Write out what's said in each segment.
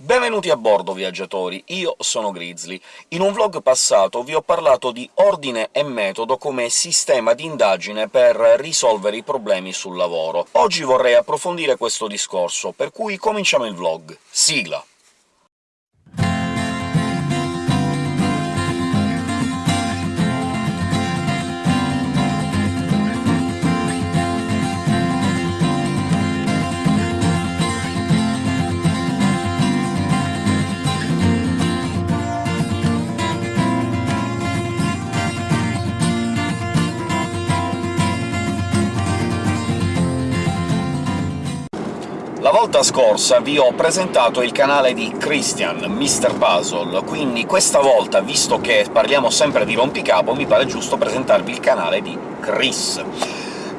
Benvenuti a bordo, viaggiatori! Io sono Grizzly. In un vlog passato vi ho parlato di ordine e metodo come sistema di indagine per risolvere i problemi sul lavoro. Oggi vorrei approfondire questo discorso, per cui cominciamo il vlog. Sigla! La volta scorsa vi ho presentato il canale di Christian, Mr. Puzzle, quindi questa volta, visto che parliamo sempre di rompicapo, mi pare giusto presentarvi il canale di Chris.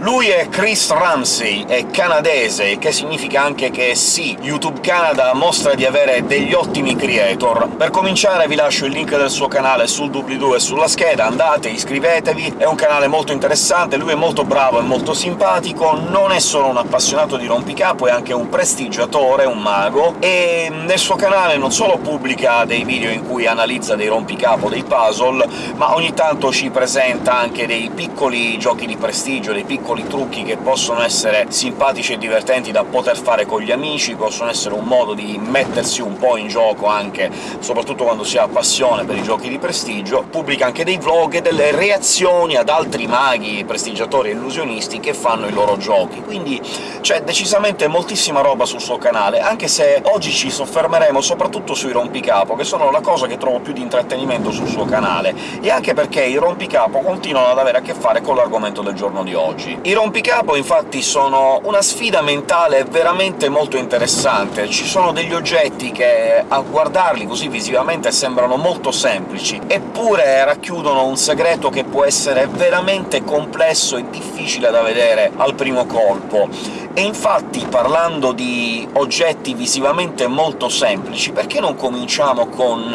Lui è Chris Ramsey, è canadese, che significa anche che sì, YouTube Canada mostra di avere degli ottimi creator. Per cominciare vi lascio il link del suo canale sul doobly-doo e sulla scheda, andate, iscrivetevi, è un canale molto interessante, lui è molto bravo e molto simpatico, non è solo un appassionato di rompicapo, è anche un prestigiatore, un mago, e nel suo canale non solo pubblica dei video in cui analizza dei rompicapo, dei puzzle, ma ogni tanto ci presenta anche dei piccoli giochi di prestigio, dei piccoli piccoli trucchi che possono essere simpatici e divertenti da poter fare con gli amici, possono essere un modo di mettersi un po' in gioco anche, soprattutto quando si ha passione per i giochi di prestigio. Pubblica anche dei vlog e delle reazioni ad altri maghi, prestigiatori e illusionisti che fanno i loro giochi, quindi c'è decisamente moltissima roba sul suo canale, anche se oggi ci soffermeremo soprattutto sui rompicapo, che sono la cosa che trovo più di intrattenimento sul suo canale, e anche perché i rompicapo continuano ad avere a che fare con l'argomento del giorno di oggi. I rompicapo, infatti, sono una sfida mentale veramente molto interessante. Ci sono degli oggetti che, a guardarli così visivamente, sembrano molto semplici, eppure racchiudono un segreto che può essere veramente complesso e difficile da vedere al primo colpo. E infatti, parlando di oggetti visivamente molto semplici, perché non cominciamo con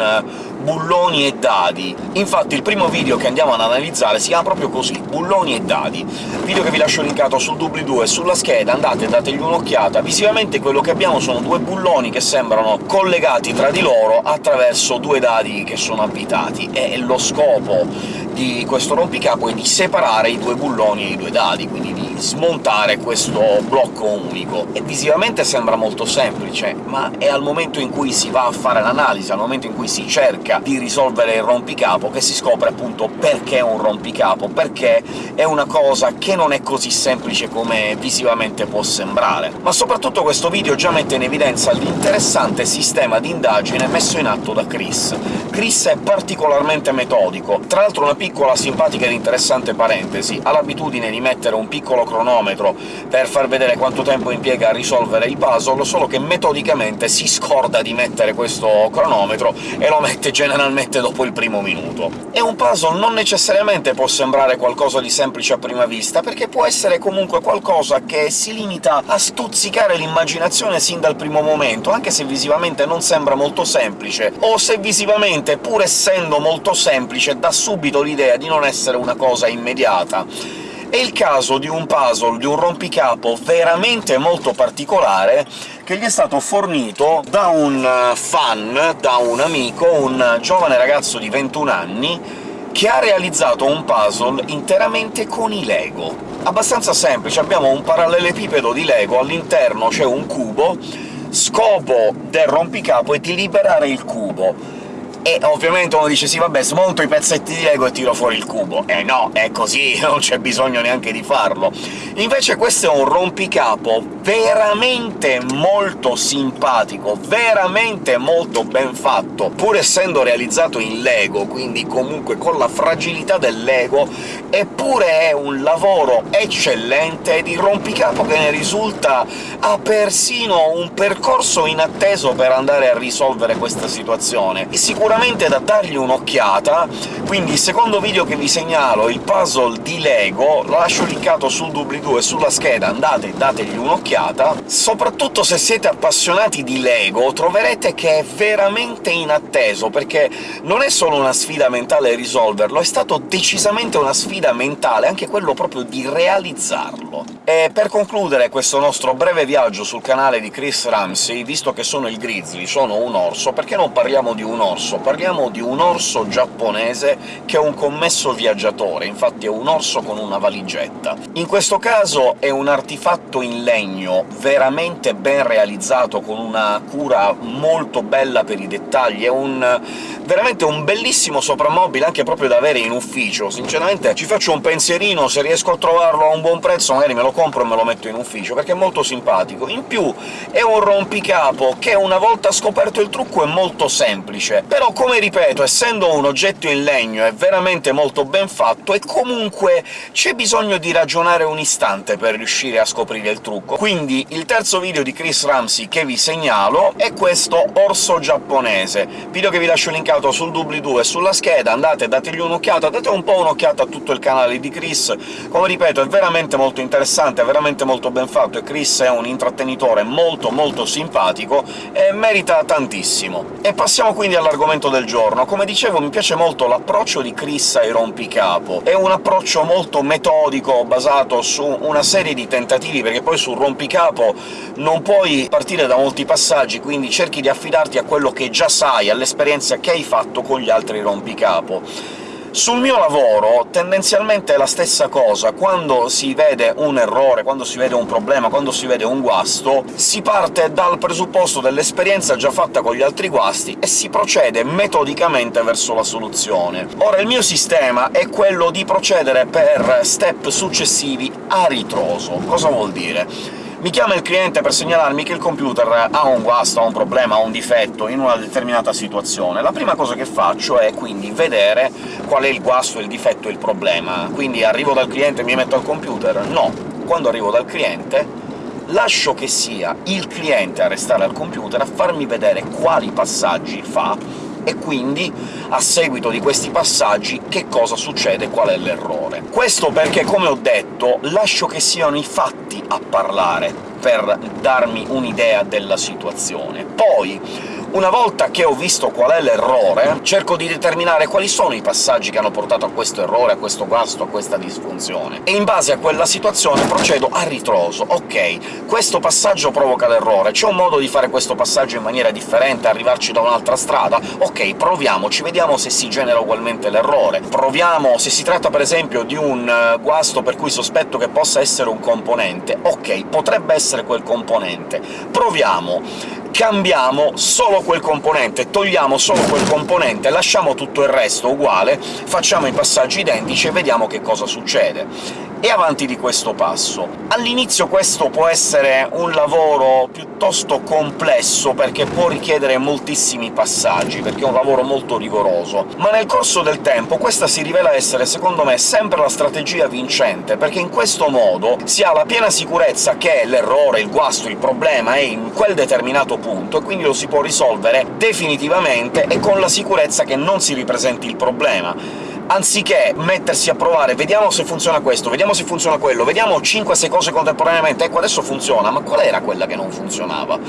bulloni e dadi. Infatti il primo video che andiamo ad analizzare si chiama proprio così, bulloni e dadi, video che vi lascio linkato sul doobly-doo e sulla scheda, andate e dategli un'occhiata. Visivamente quello che abbiamo sono due bulloni che sembrano collegati tra di loro attraverso due dadi che sono abitati, e lo scopo di questo rompicapo è di separare i due bulloni e i due dadi, quindi di smontare questo blocco unico. E visivamente sembra molto semplice, ma è al momento in cui si va a fare l'analisi, al momento in cui si cerca di risolvere il rompicapo che si scopre appunto perché è un rompicapo, perché è una cosa che non è così semplice come visivamente può sembrare. Ma soprattutto questo video già mette in evidenza l'interessante sistema di indagine messo in atto da Chris. Chris è particolarmente metodico, tra l'altro una piccola, simpatica ed interessante parentesi, ha l'abitudine di mettere un piccolo cronometro per far vedere quanto tempo impiega a risolvere il puzzle, solo che metodicamente si scorda di mettere questo cronometro e lo mette generalmente dopo il primo minuto. E un puzzle non necessariamente può sembrare qualcosa di semplice a prima vista, perché può essere comunque qualcosa che si limita a stuzzicare l'immaginazione sin dal primo momento, anche se visivamente non sembra molto semplice, o se visivamente, pur essendo molto semplice, dà subito l'idea di non essere una cosa immediata. È il caso di un puzzle, di un rompicapo veramente molto particolare, che gli è stato fornito da un fan, da un amico, un giovane ragazzo di 21 anni, che ha realizzato un puzzle interamente con i Lego. Abbastanza semplice, abbiamo un parallelepipedo di Lego, all'interno c'è un cubo, scopo del rompicapo è di liberare il cubo e ovviamente uno dice «Sì, vabbè, smonto i pezzetti di Lego e tiro fuori il cubo». Eh no, è così, non c'è bisogno neanche di farlo. Invece questo è un rompicapo veramente molto simpatico, veramente molto ben fatto, pur essendo realizzato in Lego, quindi comunque con la fragilità del Lego, eppure è un lavoro eccellente, ed il rompicapo che ne risulta ha persino un percorso inatteso per andare a risolvere questa situazione. E sicuramente sicuramente da dargli un'occhiata, quindi il secondo video che vi segnalo, il puzzle di LEGO, lo lascio linkato sul doobly-doo e sulla scheda, andate e dategli un'occhiata. Soprattutto se siete appassionati di LEGO troverete che è veramente inatteso, perché non è solo una sfida mentale risolverlo, è stato decisamente una sfida mentale, anche quello proprio di realizzarlo. E per concludere questo nostro breve viaggio sul canale di Chris Ramsey, visto che sono il Grizzly, sono un orso, perché non parliamo di un orso? Parliamo di un orso giapponese che è un commesso viaggiatore, infatti è un orso con una valigetta. In questo caso è un artefatto in legno veramente ben realizzato, con una cura molto bella per i dettagli, è un veramente un bellissimo soprammobile anche proprio da avere in ufficio. Sinceramente ci faccio un pensierino, se riesco a trovarlo a un buon prezzo magari me lo compro e me lo metto in ufficio, perché è molto simpatico. In più è un rompicapo che una volta scoperto il trucco è molto semplice, però come ripeto, essendo un oggetto in legno è veramente molto ben fatto, e comunque c'è bisogno di ragionare un istante per riuscire a scoprire il trucco. Quindi il terzo video di Chris Ramsey che vi segnalo è questo orso giapponese, video che vi lascio linkato sul doobly-doo e sulla scheda, andate, dategli un'occhiata, date un po' un'occhiata a tutto il canale di Chris. Come ripeto, è veramente molto interessante, è veramente molto ben fatto, e Chris è un intrattenitore molto molto simpatico e merita tantissimo. E passiamo quindi all'argomento del giorno. Come dicevo, mi piace molto l'approccio di Chris ai rompicapo. È un approccio molto metodico, basato su una serie di tentativi, perché poi sul rompicapo non puoi partire da molti passaggi, quindi cerchi di affidarti a quello che già sai, all'esperienza che hai fatto con gli altri rompicapo. Sul mio lavoro tendenzialmente è la stessa cosa, quando si vede un errore, quando si vede un problema, quando si vede un guasto, si parte dal presupposto dell'esperienza già fatta con gli altri guasti e si procede metodicamente verso la soluzione. Ora, il mio sistema è quello di procedere per step successivi a ritroso. Cosa vuol dire? Mi chiama il cliente per segnalarmi che il computer ha un guasto, ha un problema, ha un difetto in una determinata situazione. La prima cosa che faccio è quindi vedere qual è il guasto, il difetto il problema. Quindi arrivo dal cliente e mi metto al computer? No. Quando arrivo dal cliente lascio che sia il cliente a restare al computer a farmi vedere quali passaggi fa, e quindi, a seguito di questi passaggi, che cosa succede, qual è l'errore. Questo perché, come ho detto, lascio che siano i fatti a parlare per darmi un'idea della situazione. Poi una volta che ho visto qual è l'errore, cerco di determinare quali sono i passaggi che hanno portato a questo errore, a questo guasto, a questa disfunzione, e in base a quella situazione procedo a ritroso. Ok, questo passaggio provoca l'errore, c'è un modo di fare questo passaggio in maniera differente, arrivarci da un'altra strada? Ok, proviamoci, vediamo se si genera ugualmente l'errore. Proviamo se si tratta per esempio di un eh, guasto per cui sospetto che possa essere un componente. Ok, potrebbe essere quel componente. Proviamo cambiamo solo quel componente, togliamo solo quel componente, lasciamo tutto il resto uguale, facciamo i passaggi identici e vediamo che cosa succede e avanti di questo passo. All'inizio questo può essere un lavoro piuttosto complesso, perché può richiedere moltissimi passaggi, perché è un lavoro molto rigoroso, ma nel corso del tempo questa si rivela essere, secondo me, sempre la strategia vincente, perché in questo modo si ha la piena sicurezza che l'errore, il guasto, il problema è in quel determinato punto, e quindi lo si può risolvere definitivamente e con la sicurezza che non si ripresenti il problema anziché mettersi a provare «vediamo se funziona questo, vediamo se funziona quello, vediamo 5-6 cose contemporaneamente, ecco adesso funziona, ma qual era quella che non funzionava?»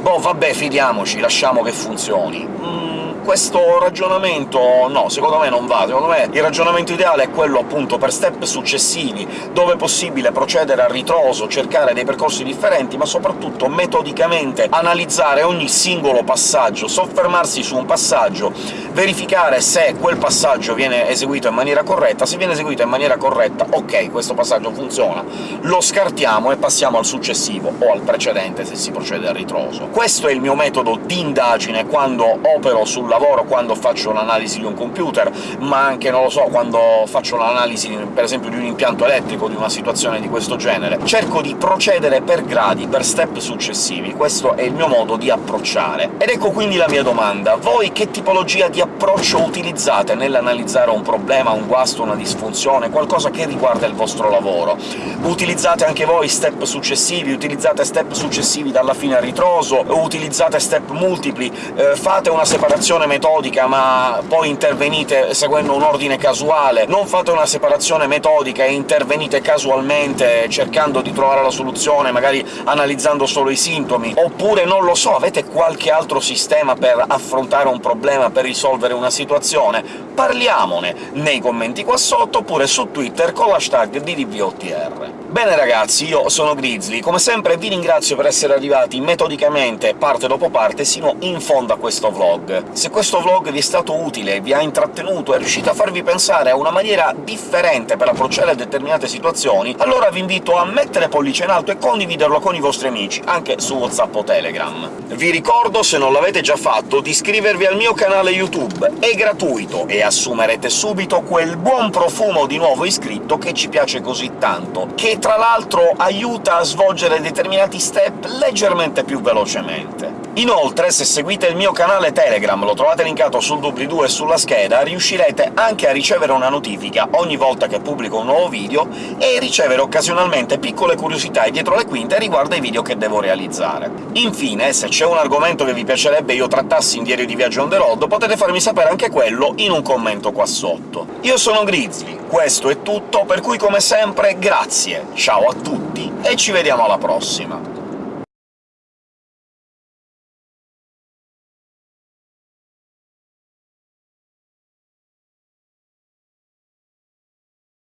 Boh, vabbè, fidiamoci, lasciamo che funzioni. Mm questo ragionamento no, secondo me non va. Secondo me il ragionamento ideale è quello appunto per step successivi, dove è possibile procedere a ritroso, cercare dei percorsi differenti, ma soprattutto metodicamente analizzare ogni singolo passaggio, soffermarsi su un passaggio, verificare se quel passaggio viene eseguito in maniera corretta, se viene eseguito in maniera corretta, ok, questo passaggio funziona, lo scartiamo e passiamo al successivo, o al precedente se si procede a ritroso. Questo è il mio metodo di indagine quando opero sul lavoro quando faccio l'analisi di un computer, ma anche, non lo so, quando faccio l'analisi, per esempio, di un impianto elettrico, di una situazione di questo genere. Cerco di procedere per gradi, per step successivi, questo è il mio modo di approcciare. Ed ecco quindi la mia domanda. Voi che tipologia di approccio utilizzate nell'analizzare un problema, un guasto, una disfunzione, qualcosa che riguarda il vostro lavoro? Utilizzate anche voi step successivi? Utilizzate step successivi dalla fine a ritroso? Utilizzate step multipli? Eh, fate una separazione separazione metodica ma poi intervenite seguendo un ordine casuale, non fate una separazione metodica e intervenite casualmente cercando di trovare la soluzione, magari analizzando solo i sintomi, oppure, non lo so, avete qualche altro sistema per affrontare un problema, per risolvere una situazione? Parliamone nei commenti qua sotto, oppure su Twitter con l'hashtag DDVOTR. Bene ragazzi, io sono Grizzly, come sempre vi ringrazio per essere arrivati metodicamente, parte dopo parte, sino in fondo a questo vlog. Se questo vlog vi è stato utile, vi ha intrattenuto, è riuscito a farvi pensare a una maniera differente per approcciare determinate situazioni, allora vi invito a mettere pollice in alto e condividerlo con i vostri amici, anche su WhatsApp o Telegram. Vi ricordo, se non l'avete già fatto, di iscrivervi al mio canale YouTube, è gratuito, e assumerete subito quel buon profumo di nuovo iscritto che ci piace così tanto, che tra l'altro aiuta a svolgere determinati step leggermente più velocemente. Inoltre, se seguite il mio canale Telegram, lo trovate linkato sul doobly-doo e sulla scheda, riuscirete anche a ricevere una notifica ogni volta che pubblico un nuovo video e ricevere occasionalmente piccole curiosità dietro le quinte riguardo ai video che devo realizzare. Infine, se c'è un argomento che vi piacerebbe io trattassi in Diario di Viaggio on the road, potete farmi sapere anche quello in un commento qua sotto. Io sono Grizzly, questo è tutto, per cui come sempre grazie, ciao a tutti e ci vediamo alla prossima!